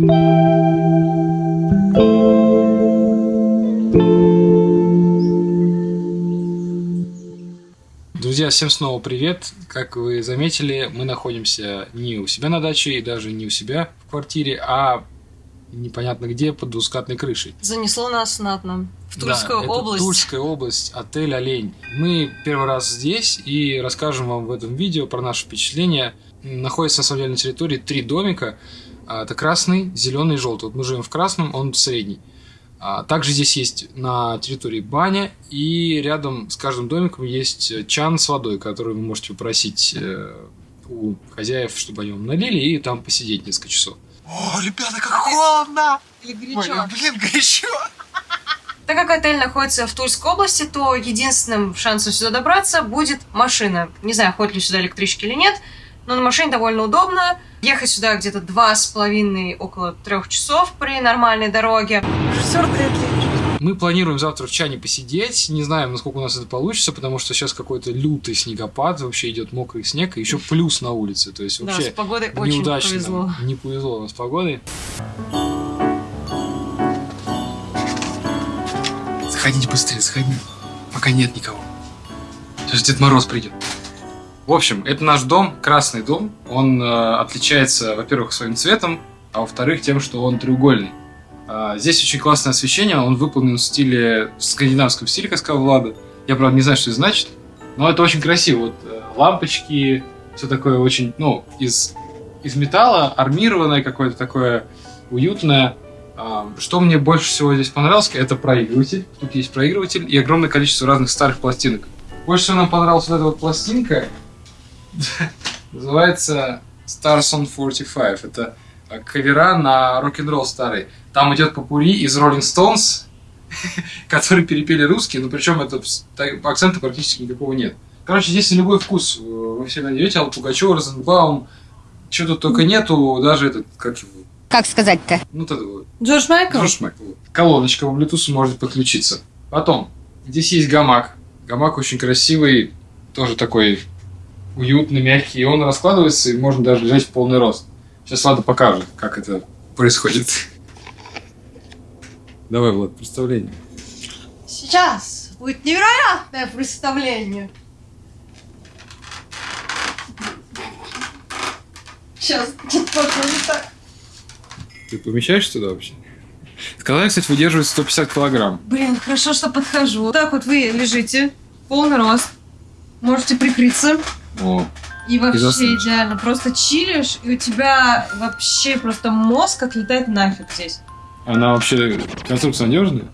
Друзья, всем снова привет. Как вы заметили, мы находимся не у себя на даче и даже не у себя в квартире, а непонятно где, под двускатной крышей. Занесло нас знатно. В Тульскую да, это область. Тульская область, отель «Олень». Мы первый раз здесь и расскажем вам в этом видео про наши впечатления. Находится на самом деле на территории три домика. А, это красный, зеленый и желтый. Вот мы живем в красном, он средний. А, также здесь есть на территории баня, и рядом с каждым домиком есть чан с водой, который вы можете попросить э, у хозяев, чтобы они вам налили, и там посидеть несколько часов. О, ребята, как холодно! Или Ой, горячо. блин, горячо! Так как отель находится в Тульской области, то единственным шансом сюда добраться будет машина. Не знаю, ходят ли сюда электрички или нет, но на машине довольно удобно. Ехать сюда где-то два с половиной, около трех часов при нормальной дороге. Режиссер Мы планируем завтра в чане посидеть. Не знаем, насколько у нас это получится, потому что сейчас какой-то лютый снегопад, вообще идет мокрый снег, и еще плюс на улице. То есть Да, вообще с погодой очень неудачно. повезло. Не повезло у нас с погодой. Заходите быстрее, заходи. Пока нет никого. Сейчас Дед Мороз придет. В общем, это наш дом, красный дом. Он э, отличается, во-первых, своим цветом, а во-вторых, тем, что он треугольный. А, здесь очень классное освещение, он выполнен в стиле, в скандинавском стиле, как сказал Влада. Я, правда, не знаю, что это значит, но это очень красиво. Вот э, лампочки, все такое очень, ну, из, из металла, армированное какое-то такое уютное. А, Что мне больше всего здесь понравилось, это проигрыватель. Тут есть проигрыватель и огромное количество разных старых пластинок. Больше всего нам понравилась вот эта вот пластинка. Называется Stars on 45. Это кавера на рок-н-ролл старый. Там идет попури из Rolling Stones, которые перепели русские, но причем это акцента практически никакого нет. Короче, здесь на любой вкус э, вы все найдете. Алла Пугачева, Розенбаум, что тут только нету, даже этот, как его, Как сказать-то? ну, вот это вот, Джордж Майкл? Джордж Майкл. Колоночка по Bluetooth может подключиться. Потом, здесь есть гамак. Гамак очень красивый, тоже такой уютный, мягкий. И он раскладывается, и можно даже лежать в полный рост. Сейчас Влада покажет, как это происходит. Давай, Влад, представление. Сейчас будет невероятное представление. Сейчас, не так. Ты помещаешься туда вообще? Сказали, кстати, выдерживает 150 килограмм. Блин, хорошо, что подхожу. Так вот вы лежите, полный рост. Можете прикрыться. О, И вообще заснешь. идеально. Просто чилишь, и у тебя вообще просто мозг отлетает нафиг здесь. она вообще конструкция надежная?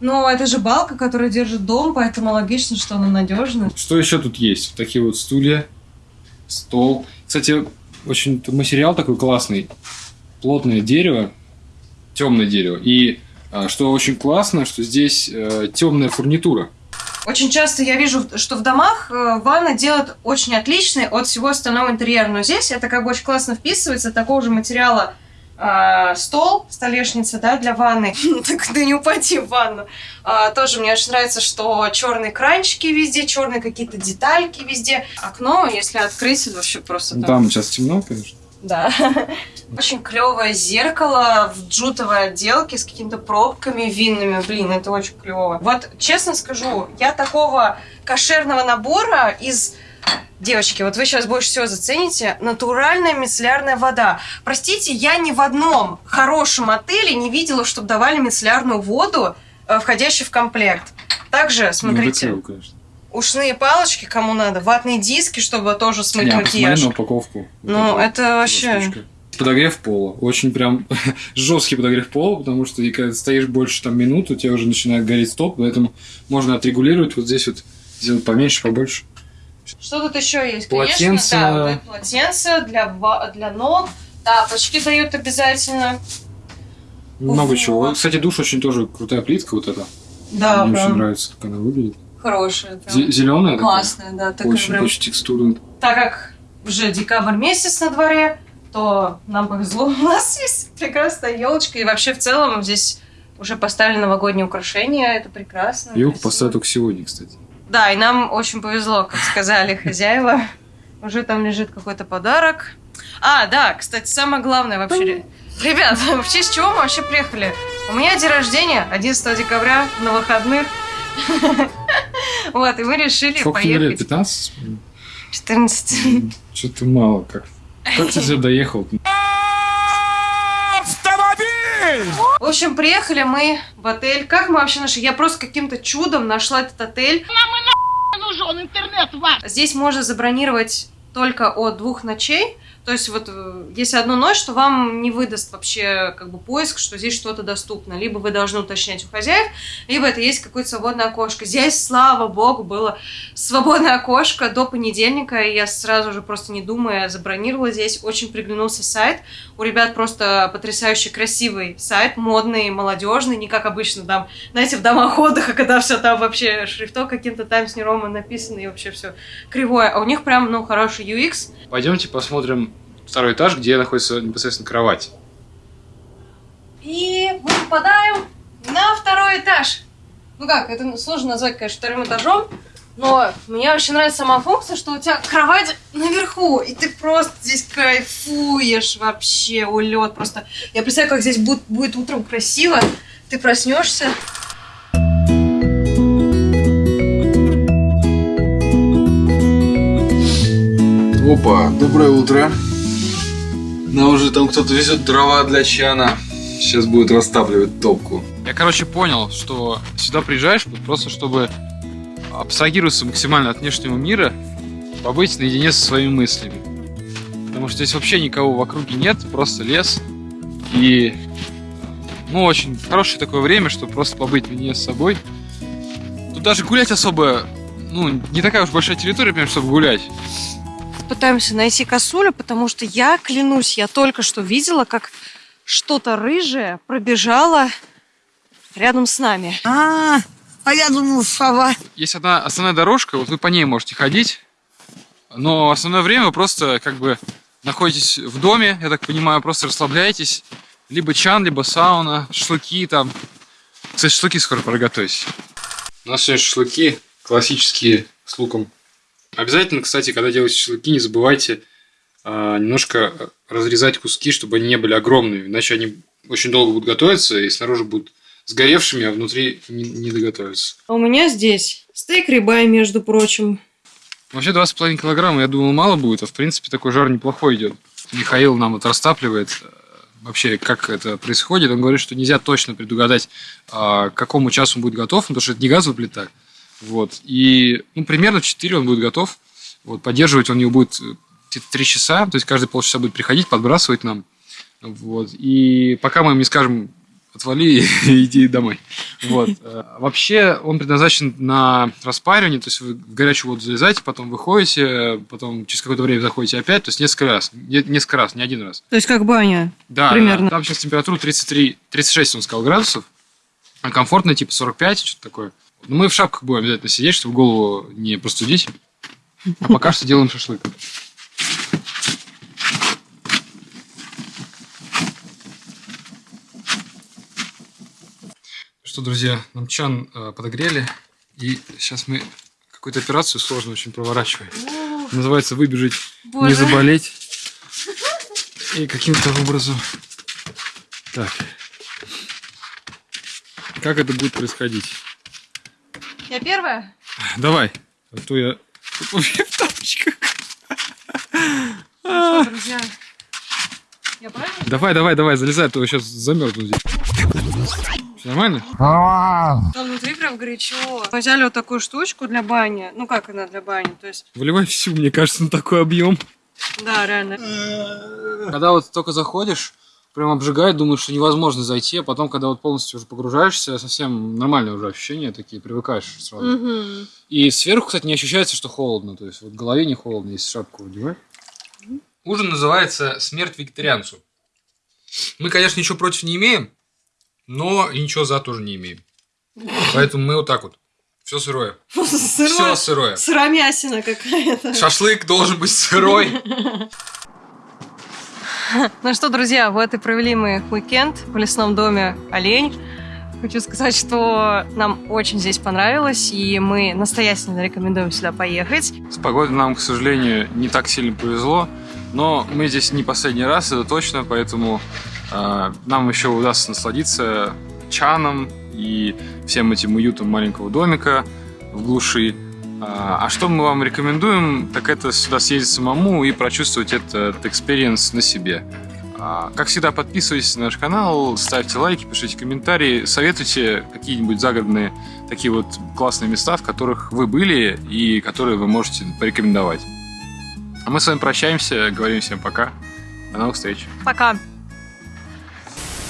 Ну, это же балка, которая держит дом, поэтому логично, что она надежная. Что еще тут есть? Такие вот стулья, стол. Кстати, очень материал такой классный. Плотное дерево, темное дерево. И а, что очень классно, что здесь э, темная фурнитура. Очень часто я вижу, что в домах э, ванны делают очень отличные от всего остального интерьера. Но здесь это как бы очень классно вписывается. Такого же материала э, стол, столешница, да, для ванны. Так да не упади в ванну. А, тоже мне очень нравится, что черные кранчики везде, черные какие-то детальки везде. Окно, если открыть, это вообще просто Ну, Там сейчас темно, конечно. Да. Очень клевое зеркало в джутовой отделке с какими-то пробками винными. Блин, это очень клево. Вот, честно скажу, я такого кошерного набора из Девочки, вот вы сейчас больше всего зацените натуральная мицеллярная вода. Простите, я ни в одном хорошем отеле не видела, чтобы давали мицеллярную воду, э, входящую в комплект. Также, Ну, смотрите, закрыл, конечно. Ушные палочки, кому надо, ватные диски, чтобы тоже смыть Не, макияж. на упаковку. Вот Ну, это вообще... штучка. Подогрев пола. Очень прям жесткий подогрев пола, потому что и когда стоишь больше там минут, у тебя уже начинает гореть стоп, поэтому можно отрегулировать вот здесь вот, сделать поменьше, побольше. Что тут еще есть? Полотенце. Конечно, да, вот полотенце для, для ног. Тапочки дают обязательно. Много Вот. чего. Кстати, душ очень тоже крутая плитка вот эта. Да, Мне очень прям нравится, как она выглядит. Хорошая. прям. Зеленая Классная, да. Такая Очень, прям. очень текстурная. Так как уже декабрь месяц на дворе, то нам повезло. У нас есть прекрасная елочка. И вообще в целом здесь уже поставили новогодние украшения. Это прекрасно. Елку поставят только сегодня, кстати. Да, и нам очень повезло, как сказали хозяева. Уже там лежит какой-то подарок. А, да, кстати, самое главное вообще... Ребят, в честь чего мы вообще приехали? У меня день рождения 11 декабря на выходных. Вот, и мы решили Сколько тебе лет? поехать. 15? 14. Что-то мало как. Как ты сюда доехал? В общем, приехали мы в отель. Как мы вообще нашли? Я просто каким-то чудом нашла этот отель. нужен интернет ваш. Здесь можно забронировать только от двух ночей. То есть вот э, если одну ночь, то вам не выдаст вообще как бы поиск, что здесь что-то доступно. Либо вы должны уточнять у хозяев, либо это есть какое-то свободное окошко. Здесь, слава богу, было свободное окошко до понедельника, и я сразу же просто не думая забронировала здесь. Очень приглянулся сайт. У ребят просто потрясающе красивый сайт, модный, молодежный, не как обычно там, знаете, в домах отдыха, когда все там вообще шрифтом каким-то Times New Roman написано и вообще все кривое. А у них прям, ну, хороший UX. Пойдемте посмотрим второй этаж, где находится непосредственно кровать. И мы попадаем на второй этаж. Ну как, это сложно назвать, конечно, вторым этажом, но мне очень нравится сама функция, что у тебя кровать наверху, и ты просто здесь кайфуешь вообще, улет просто. Я представляю, как здесь будет, будет утром красиво, ты проснешься. Опа, доброе утро. Нам уже там кто-то везет дрова для чана. Сейчас будет растапливать топку. Я, короче, понял, что сюда приезжаешь просто, чтобы абстрагироваться максимально от внешнего мира, побыть наедине со своими мыслями. Потому что здесь вообще никого в округе нет, просто лес. И, ну, очень хорошее такое время, чтобы просто побыть наедине с собой. Тут даже гулять особо, ну, не такая уж большая территория, прям, чтобы гулять. Пытаемся найти косулю, потому что я, клянусь, я только что видела, как что-то рыжее пробежало рядом с нами. А, а я думал, сова. Есть одна основная дорожка, вот вы по ней можете ходить, но основное время вы просто как бы находитесь в доме, я так понимаю, просто расслабляетесь. Либо чан, либо сауна, шашлыки там. Кстати, шашлыки скоро пора готовить. У нас сегодня шашлыки классические с луком. Обязательно, кстати, когда делаете шашлыки, не забывайте а, немножко разрезать куски, чтобы они не были огромными, иначе они очень долго будут готовиться и снаружи будут сгоревшими, а внутри не, не доготовятся. А у меня здесь стейк рибай, между прочим. Вообще 2,5 килограмма, я думал, мало будет, а в принципе такой жар неплохой идет. Михаил нам вот растапливает э, вообще, как это происходит. Он говорит, что нельзя точно предугадать, а, к какому часу он будет готов, потому что это не газовая плита. Вот. И ну, примерно в 4 он будет готов. Вот, поддерживать он его будет э, где-то 3 часа, то есть каждые полчаса будет приходить, подбрасывать нам. Вот. И пока мы им не скажем, отвали и иди домой. Вот. Э, Вообще он предназначен на распаривание, то есть вы в горячую воду залезаете, потом выходите, потом через какое-то время заходите опять, то есть несколько раз. Не- Несколько раз, не один раз. То есть как баня. Да, Примерно. да, там сейчас температура 33, 36, он сказал, градусов. А комфортно, типа 45, что-то такое. Но мы в шапках будем обязательно сидеть, чтобы голову не простудить. А пока что делаем шашлык. Что, друзья, нам чан э, подогрели, и сейчас мы какую-то операцию сложную очень проворачиваем. Называется «Выбежать, не Боже. заболеть». И каким-то образом... Так. Как это будет происходить? Я первая? Давай. А то я в тапочках. Ну что, друзья? Я правильно? Давай, давай, давай, залезай, а то я сейчас замерзну здесь. Нормально? Там внутри прям горячо. Мы взяли вот такую штучку для бани. Ну как она для бани? То есть, Выливай всю, мне кажется, на такой объем. да, реально. Когда вот только заходишь, прям обжигает, думаешь, что невозможно зайти, а потом, когда вот полностью уже погружаешься, совсем нормальные уже ощущения такие, привыкаешь сразу. Мгм. И сверху, кстати, не ощущается, что холодно. То есть вот в голове не холодно, если шапку одевать. Ужин называется «Смерть вегетарианцу». Мы, конечно, ничего против не имеем, но и ничего за тоже не имеем. Поэтому мы вот так вот. Все сырое. Все Сырое. сырое. Сыромясина какая-то. Шашлык должен быть сырой. Ну что, друзья, вот и провели мы уикенд в лесном доме «Олень». Хочу сказать, что нам очень здесь понравилось, и мы настоятельно рекомендуем сюда поехать. С погодой нам, к сожалению, не так сильно повезло, но мы здесь не последний раз, это точно, поэтому а, нам еще удастся насладиться чаном и всем этим уютом маленького домика в глуши. А а что мы вам рекомендуем, так это сюда съездить самому и прочувствовать этот experience на себе. А, Как всегда, подписывайтесь на наш канал, ставьте лайки, пишите комментарии, советуйте какие-нибудь загородные такие вот классные места, в которых вы были и которые вы можете порекомендовать. А мы с вами прощаемся, говорим всем пока. До новых встреч. Пока.